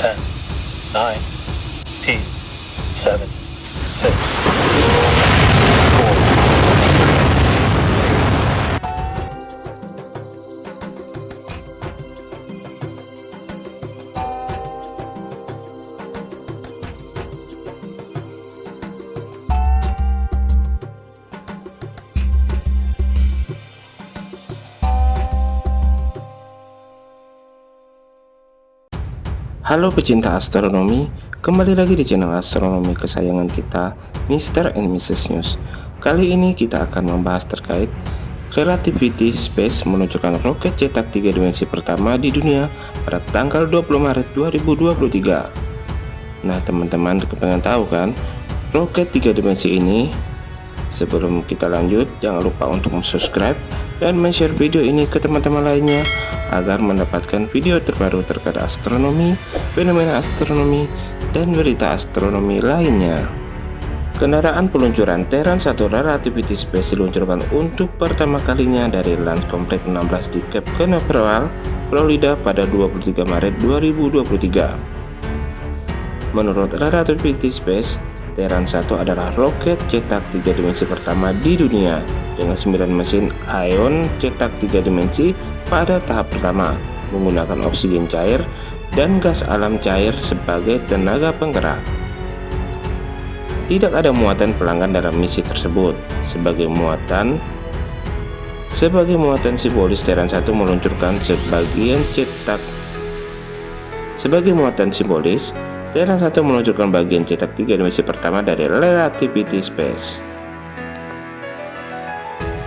10, 9, 8, 7, 6, Halo pecinta astronomi, kembali lagi di channel astronomi kesayangan kita, Mr. and Mrs. News. Kali ini kita akan membahas terkait Relativity Space menunjukkan roket cetak tiga dimensi pertama di dunia pada tanggal 20 Maret 2023. Nah teman-teman kepengen tahu kan, roket tiga dimensi ini? Sebelum kita lanjut, jangan lupa untuk subscribe dan share video ini ke teman-teman lainnya agar mendapatkan video terbaru terkait astronomi, fenomena astronomi, dan berita astronomi lainnya. Kendaraan peluncuran Terran 1 Relativity Space diluncurkan untuk pertama kalinya dari Launch Complex 16 di Cape Canaveral, Florida pada 23 Maret 2023. Menurut Relativity Space, Terran 1 adalah roket cetak tiga dimensi pertama di dunia dengan 9 mesin ion cetak tiga dimensi pada tahap pertama menggunakan oksigen cair dan gas alam cair sebagai tenaga penggerak. Tidak ada muatan pelanggan dalam misi tersebut. Sebagai muatan sebagai muatan simbolis Terran 1 meluncurkan sebagian cetak sebagai muatan simbolis Terran 1 meluncurkan bagian cetak tiga dimensi pertama dari Relativity Space.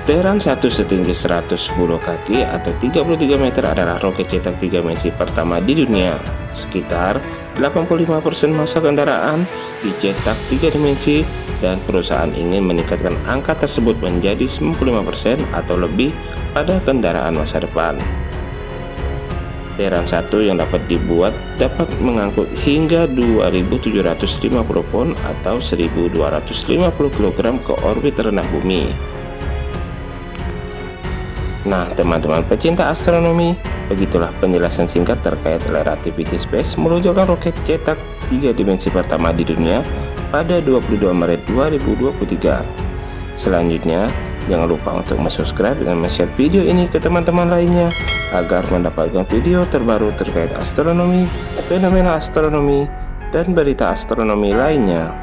Teheran 1 setinggi 110 kaki atau 33 meter adalah roket cetak 3 dimensi pertama di dunia. Sekitar 85% masa kendaraan dicetak 3 dimensi dan perusahaan ingin meningkatkan angka tersebut menjadi 95% atau lebih pada kendaraan masa depan. Teheran 1 yang dapat dibuat dapat mengangkut hingga 2750 pon atau 1250 kg ke orbit rendah bumi. Nah teman-teman pecinta astronomi Begitulah penjelasan singkat terkait relativity space meluncurkan roket cetak 3 dimensi pertama di dunia pada 22 Maret 2023 Selanjutnya jangan lupa untuk subscribe dan share video ini ke teman-teman lainnya agar mendapatkan video terbaru terkait astronomi, fenomena astronomi, dan berita astronomi lainnya